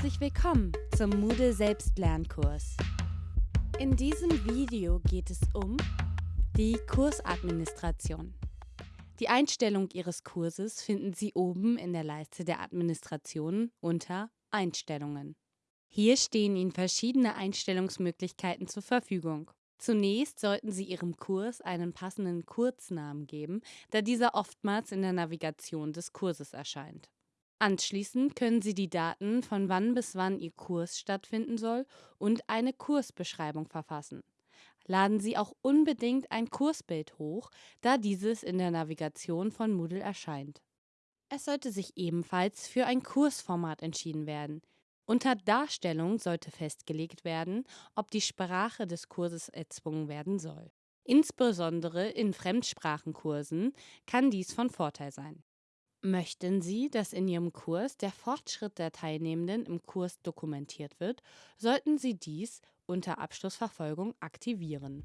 Herzlich willkommen zum Moodle Selbstlernkurs. In diesem Video geht es um die Kursadministration. Die Einstellung Ihres Kurses finden Sie oben in der Leiste der Administration unter Einstellungen. Hier stehen Ihnen verschiedene Einstellungsmöglichkeiten zur Verfügung. Zunächst sollten Sie Ihrem Kurs einen passenden Kurznamen geben, da dieser oftmals in der Navigation des Kurses erscheint. Anschließend können Sie die Daten, von wann bis wann Ihr Kurs stattfinden soll, und eine Kursbeschreibung verfassen. Laden Sie auch unbedingt ein Kursbild hoch, da dieses in der Navigation von Moodle erscheint. Es sollte sich ebenfalls für ein Kursformat entschieden werden. Unter Darstellung sollte festgelegt werden, ob die Sprache des Kurses erzwungen werden soll. Insbesondere in Fremdsprachenkursen kann dies von Vorteil sein. Möchten Sie, dass in Ihrem Kurs der Fortschritt der Teilnehmenden im Kurs dokumentiert wird, sollten Sie dies unter Abschlussverfolgung aktivieren.